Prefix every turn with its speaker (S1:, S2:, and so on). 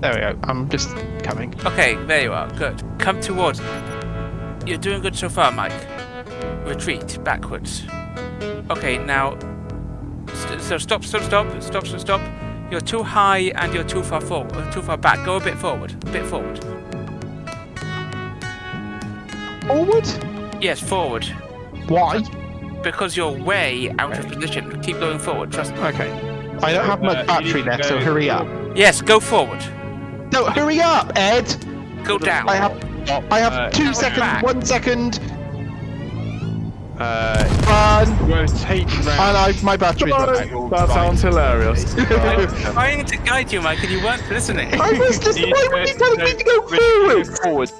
S1: There we go. I'm just coming.
S2: Okay, there you are. Good. Come towards. You're doing good so far, Mike. Retreat backwards. Okay, now. st- So stop, stop, stop, stop, stop, stop. You're too high and you're too far forward, uh, too far back. Go a bit forward, a bit forward.
S1: Forward?
S2: Yes, forward.
S1: Why?
S2: Because you're way out of position. Keep going forward. Trust me.
S1: Okay. I don't have much
S3: you
S1: battery
S3: need to
S1: left, so hurry up.
S2: Yes, go forward.
S1: No, hurry up, Ed!
S2: Go down.
S1: I have I have
S3: Uh,
S1: two seconds,
S2: back.
S1: one second,
S3: Uh,
S1: run,
S3: we're
S1: and
S3: round.
S1: I, my battery's not back.
S4: That sounds hilarious.
S2: I was trying to guide you, Mike, and you weren't listening.
S1: I was just, why
S3: need
S1: were you
S3: to-
S1: telling me to go
S3: we need to
S1: forward?
S3: go forward.